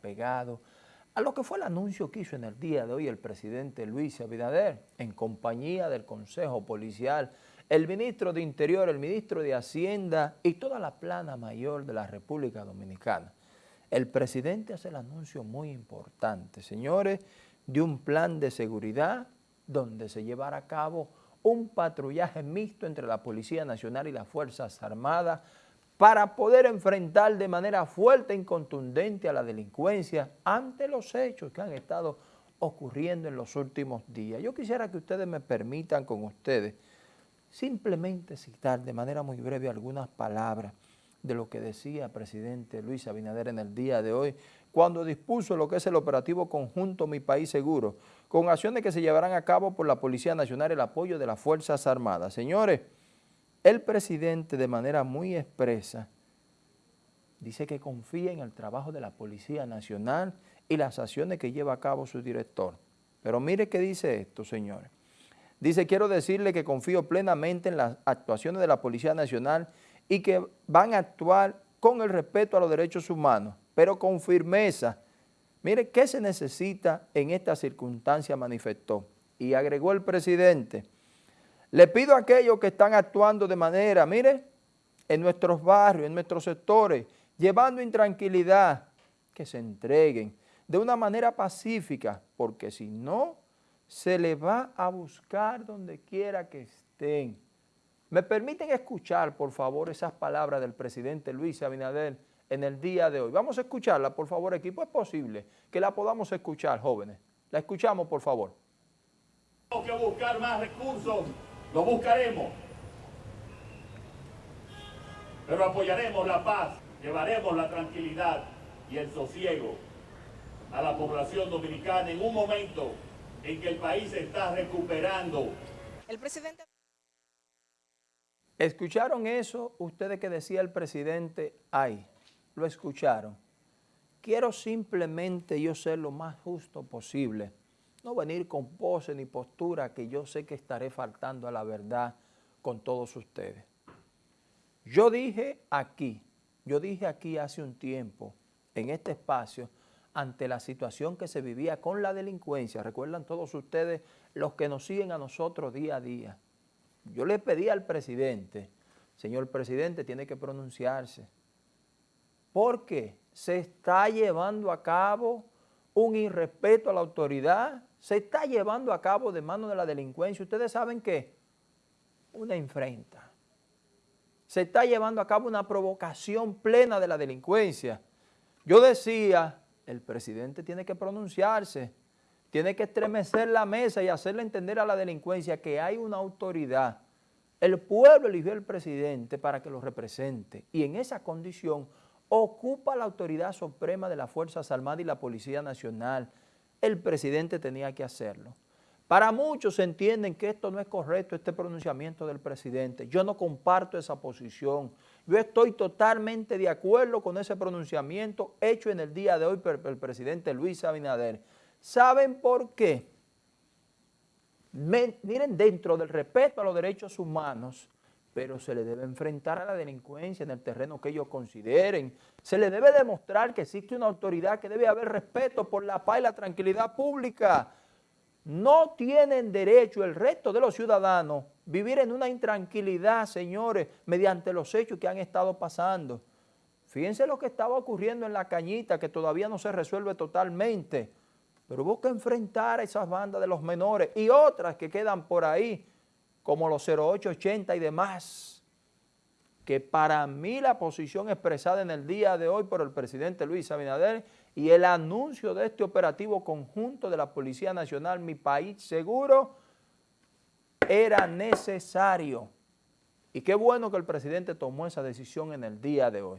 pegado a lo que fue el anuncio que hizo en el día de hoy el presidente Luis Abinader en compañía del Consejo Policial, el ministro de Interior, el ministro de Hacienda y toda la plana mayor de la República Dominicana. El presidente hace el anuncio muy importante, señores, de un plan de seguridad donde se llevará a cabo un patrullaje mixto entre la Policía Nacional y las Fuerzas Armadas para poder enfrentar de manera fuerte y contundente a la delincuencia ante los hechos que han estado ocurriendo en los últimos días. Yo quisiera que ustedes me permitan con ustedes simplemente citar de manera muy breve algunas palabras de lo que decía el presidente Luis Abinader en el día de hoy, cuando dispuso lo que es el operativo conjunto Mi País Seguro, con acciones que se llevarán a cabo por la Policía Nacional el apoyo de las Fuerzas Armadas. Señores, el presidente de manera muy expresa dice que confía en el trabajo de la Policía Nacional y las acciones que lleva a cabo su director. Pero mire qué dice esto, señores. Dice, quiero decirle que confío plenamente en las actuaciones de la Policía Nacional y que van a actuar con el respeto a los derechos humanos, pero con firmeza. Mire, ¿qué se necesita en esta circunstancia? Manifestó. Y agregó el presidente, le pido a aquellos que están actuando de manera, mire, en nuestros barrios, en nuestros sectores, llevando intranquilidad, que se entreguen de una manera pacífica, porque si no, se les va a buscar donde quiera que estén. ¿Me permiten escuchar, por favor, esas palabras del presidente Luis Abinader en el día de hoy? Vamos a escucharla, por favor, equipo. Es posible que la podamos escuchar, jóvenes. La escuchamos, por favor. Tenemos que buscar más recursos lo buscaremos. Pero apoyaremos la paz, llevaremos la tranquilidad y el sosiego a la población dominicana en un momento en que el país se está recuperando. El presidente... ¿Escucharon eso ustedes que decía el presidente? Ay, lo escucharon. Quiero simplemente yo ser lo más justo posible no venir con pose ni postura que yo sé que estaré faltando a la verdad con todos ustedes. Yo dije aquí, yo dije aquí hace un tiempo, en este espacio, ante la situación que se vivía con la delincuencia, recuerdan todos ustedes los que nos siguen a nosotros día a día. Yo le pedí al presidente, señor presidente, tiene que pronunciarse, porque se está llevando a cabo un irrespeto a la autoridad se está llevando a cabo de mano de la delincuencia. Ustedes saben que una infrenta. Se está llevando a cabo una provocación plena de la delincuencia. Yo decía, el presidente tiene que pronunciarse, tiene que estremecer la mesa y hacerle entender a la delincuencia que hay una autoridad. El pueblo eligió al presidente para que lo represente y en esa condición ocupa la autoridad suprema de las Fuerzas Armadas y la Policía Nacional, el presidente tenía que hacerlo. Para muchos entienden que esto no es correcto, este pronunciamiento del presidente. Yo no comparto esa posición. Yo estoy totalmente de acuerdo con ese pronunciamiento hecho en el día de hoy por el presidente Luis Abinader. ¿Saben por qué? miren, dentro del respeto a los derechos humanos, pero se le debe enfrentar a la delincuencia en el terreno que ellos consideren. Se le debe demostrar que existe una autoridad que debe haber respeto por la paz y la tranquilidad pública. No tienen derecho el resto de los ciudadanos vivir en una intranquilidad, señores, mediante los hechos que han estado pasando. Fíjense lo que estaba ocurriendo en La Cañita, que todavía no se resuelve totalmente. Pero hubo que enfrentar a esas bandas de los menores y otras que quedan por ahí, como los 0880 y demás, que para mí la posición expresada en el día de hoy por el presidente Luis Abinader y el anuncio de este operativo conjunto de la Policía Nacional, Mi País Seguro, era necesario. Y qué bueno que el presidente tomó esa decisión en el día de hoy.